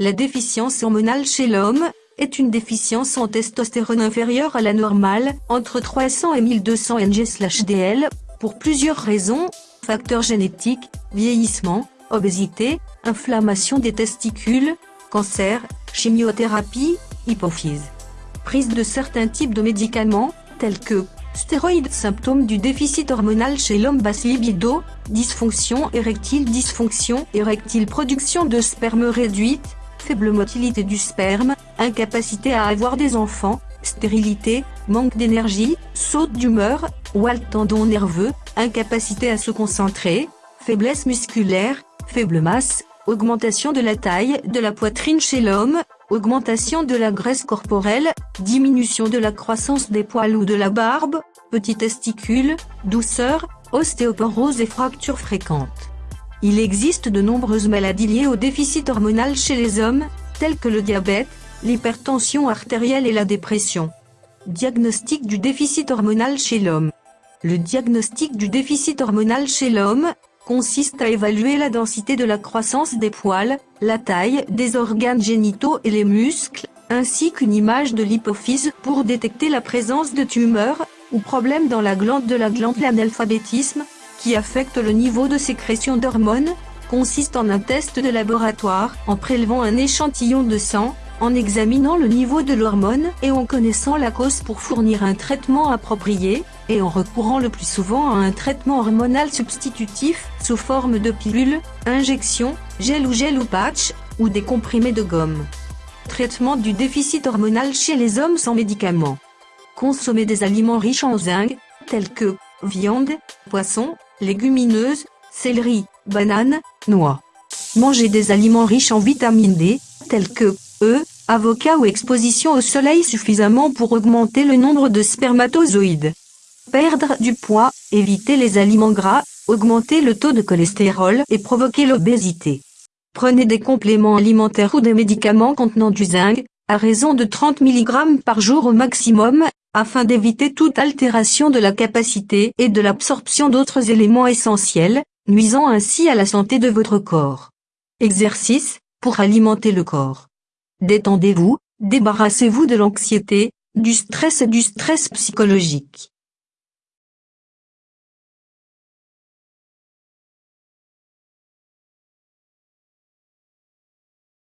La déficience hormonale chez l'homme est une déficience en testostérone inférieure à la normale, entre 300 et 1200 ng/dl, pour plusieurs raisons, facteurs génétiques, vieillissement, obésité, inflammation des testicules, cancer, chimiothérapie, hypophyse. Prise de certains types de médicaments, tels que stéroïdes symptômes du déficit hormonal chez l'homme basse libido, dysfonction érectile dysfonction érectile production de sperme réduite, faible motilité du sperme, incapacité à avoir des enfants, stérilité, manque d'énergie, saute d'humeur, ou tendon nerveux, incapacité à se concentrer, faiblesse musculaire, faible masse, augmentation de la taille de la poitrine chez l'homme, augmentation de la graisse corporelle, diminution de la croissance des poils ou de la barbe, petits testicules, douceur, ostéoporose et fractures fréquentes. Il existe de nombreuses maladies liées au déficit hormonal chez les hommes, telles que le diabète, l'hypertension artérielle et la dépression. Diagnostic du déficit hormonal chez l'homme. Le diagnostic du déficit hormonal chez l'homme consiste à évaluer la densité de la croissance des poils, la taille des organes génitaux et les muscles, ainsi qu'une image de l'hypophyse pour détecter la présence de tumeurs, ou problèmes dans la glande de la glande l'analphabétisme, qui affecte le niveau de sécrétion d'hormones, consiste en un test de laboratoire en prélevant un échantillon de sang, en examinant le niveau de l'hormone et en connaissant la cause pour fournir un traitement approprié, et en recourant le plus souvent à un traitement hormonal substitutif, sous forme de pilule, injection, gel ou gel ou patch, ou des comprimés de gomme. Traitement du déficit hormonal chez les hommes sans médicaments. Consommer des aliments riches en zinc, tels que viande, poisson, légumineuses, céleri, bananes, noix. Manger des aliments riches en vitamine D, tels que œufs, avocats ou exposition au soleil suffisamment pour augmenter le nombre de spermatozoïdes. Perdre du poids, éviter les aliments gras, augmenter le taux de cholestérol et provoquer l'obésité. Prenez des compléments alimentaires ou des médicaments contenant du zinc, à raison de 30 mg par jour au maximum, afin d'éviter toute altération de la capacité et de l'absorption d'autres éléments essentiels, nuisant ainsi à la santé de votre corps. Exercice, pour alimenter le corps. Détendez-vous, débarrassez-vous de l'anxiété, du stress et du stress psychologique.